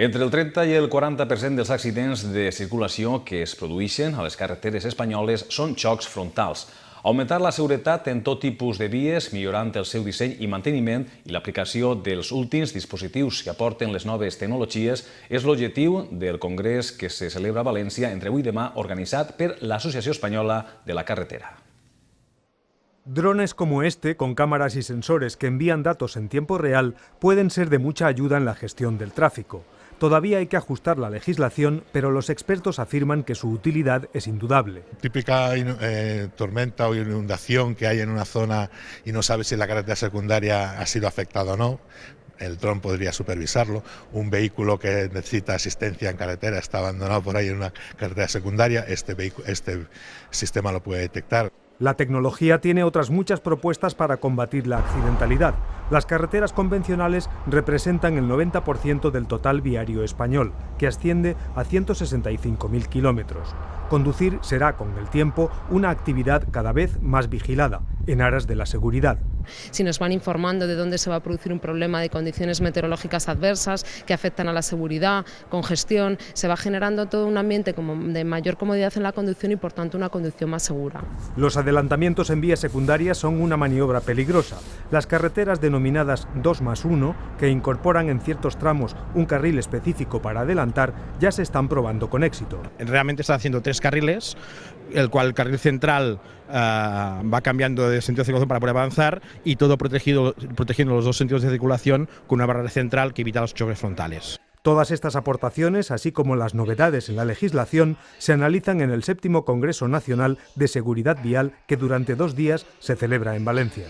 Entre el 30 i el 40% dels accidents de circulació que es produeixen a les carreteres espanyoles són xocs frontals. Augmentar la seguretat en tot tipus de vies, millorant el seu disseny i manteniment i l'aplicació dels últims dispositius que aporten les noves tecnologies és l'objectiu del Congrés que se celebra a València entre avui i demà organitzat per l'Associació Espanyola de la Carretera. Drones como este, con cámaras y sensores que envían datos en tiempo real, pueden ser de mucha ayuda en la gestión del tráfico. Todavía hay que ajustar la legislación, pero los expertos afirman que su utilidad es indudable. Típica eh, tormenta o inundación que hay en una zona y no sabe si la carretera secundaria ha sido afectada o no, el dron podría supervisarlo. Un vehículo que necesita asistencia en carretera está abandonado por ahí en una carretera secundaria, este, este sistema lo puede detectar. La tecnología tiene otras muchas propuestas para combatir la accidentalidad. Las carreteras convencionales representan el 90% del total viario español, que asciende a 165.000 kilómetros. Conducir será, con el tiempo, una actividad cada vez más vigilada, en aras de la seguridad. Si nos van informando de dónde se va a producir un problema de condiciones meteorológicas adversas que afectan a la seguridad, congestión, se va generando todo un ambiente como de mayor comodidad en la conducción y por tanto una conducción más segura. Los adelantamientos en vías secundarias son una maniobra peligrosa. Las carreteras denominadas 2 más 1, que incorporan en ciertos tramos un carril específico para adelantar, ya se están probando con éxito. Realmente están haciendo tres carriles, el cual el carril central uh, va cambiando de de circulación para poder avanzar y todo protegido, protegiendo los dos sentidos de circulación con una barrera central que evita los choques frontales. Todas estas aportaciones, así como las novedades en la legislación, se analizan en el séptimo Congreso Nacional de Seguridad Vial que durante dos días se celebra en Valencia.